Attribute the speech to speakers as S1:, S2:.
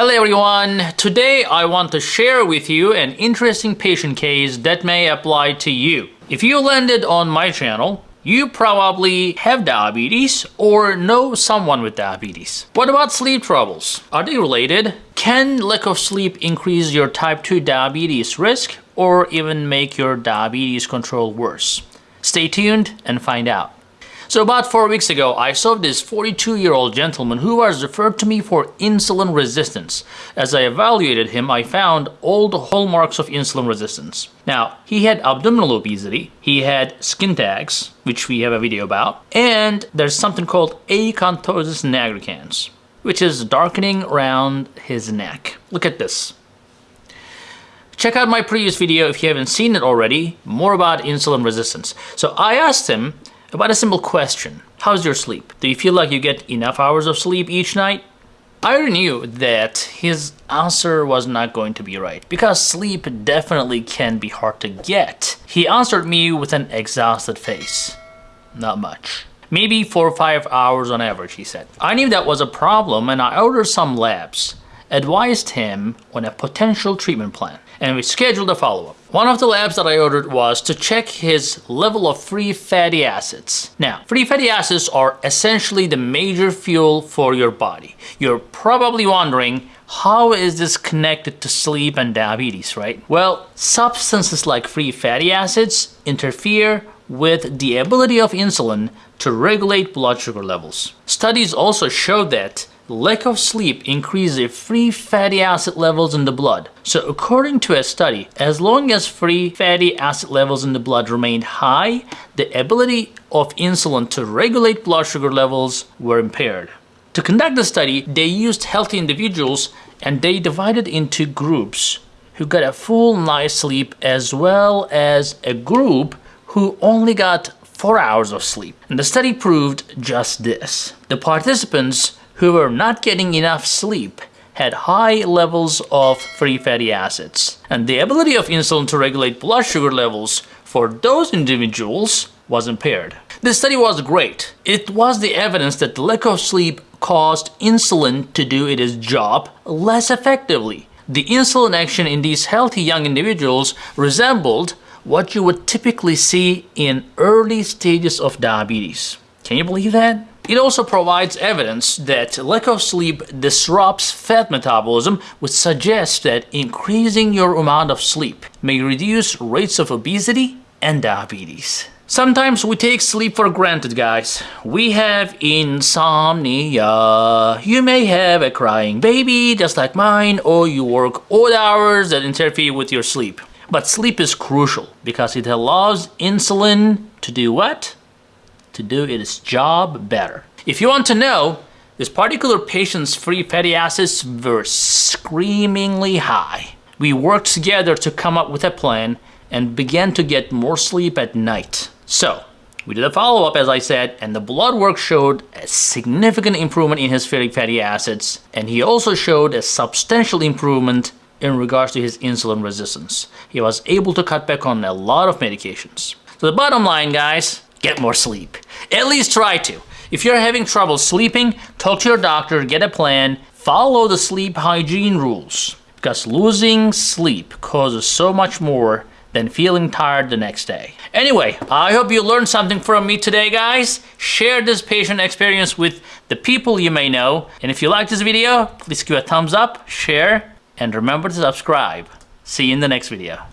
S1: Hello everyone! Today I want to share with you an interesting patient case that may apply to you. If you landed on my channel, you probably have diabetes or know someone with diabetes. What about sleep troubles? Are they related? Can lack of sleep increase your type 2 diabetes risk or even make your diabetes control worse? Stay tuned and find out. So about four weeks ago, I saw this 42-year-old gentleman who was referred to me for insulin resistance. As I evaluated him, I found all the hallmarks of insulin resistance. Now, he had abdominal obesity, he had skin tags, which we have a video about, and there's something called acanthosis nigricans, which is darkening around his neck. Look at this. Check out my previous video if you haven't seen it already, more about insulin resistance. So I asked him about a simple question. How's your sleep? Do you feel like you get enough hours of sleep each night? I knew that his answer was not going to be right because sleep definitely can be hard to get. He answered me with an exhausted face. Not much. Maybe 4 or 5 hours on average, he said. I knew that was a problem and I ordered some labs, advised him on a potential treatment plan and we scheduled a follow-up. One of the labs that I ordered was to check his level of free fatty acids. Now, free fatty acids are essentially the major fuel for your body. You're probably wondering, how is this connected to sleep and diabetes, right? Well, substances like free fatty acids interfere with the ability of insulin to regulate blood sugar levels. Studies also show that lack of sleep increases free fatty acid levels in the blood. So according to a study, as long as free fatty acid levels in the blood remained high, the ability of insulin to regulate blood sugar levels were impaired. To conduct the study, they used healthy individuals and they divided into groups who got a full night's sleep as well as a group who only got 4 hours of sleep. And the study proved just this. The participants who were not getting enough sleep had high levels of free fatty acids. And the ability of insulin to regulate blood sugar levels for those individuals was impaired. This study was great. It was the evidence that the lack of sleep caused insulin to do its job less effectively. The insulin action in these healthy young individuals resembled what you would typically see in early stages of diabetes. Can you believe that? It also provides evidence that lack of sleep disrupts fat metabolism, which suggests that increasing your amount of sleep may reduce rates of obesity and diabetes. Sometimes we take sleep for granted, guys. We have insomnia. You may have a crying baby, just like mine, or you work odd hours that interfere with your sleep. But sleep is crucial because it allows insulin to do what? To do its job better. If you want to know, this particular patient's free fatty acids were screamingly high. We worked together to come up with a plan and began to get more sleep at night. So, we did a follow-up as I said and the blood work showed a significant improvement in his fatty acids and he also showed a substantial improvement in regards to his insulin resistance. He was able to cut back on a lot of medications. So the bottom line guys, get more sleep. At least try to. If you're having trouble sleeping, talk to your doctor, get a plan, follow the sleep hygiene rules. Because losing sleep causes so much more than feeling tired the next day. Anyway, I hope you learned something from me today, guys. Share this patient experience with the people you may know. And if you like this video, please give a thumbs up, share, and remember to subscribe. See you in the next video.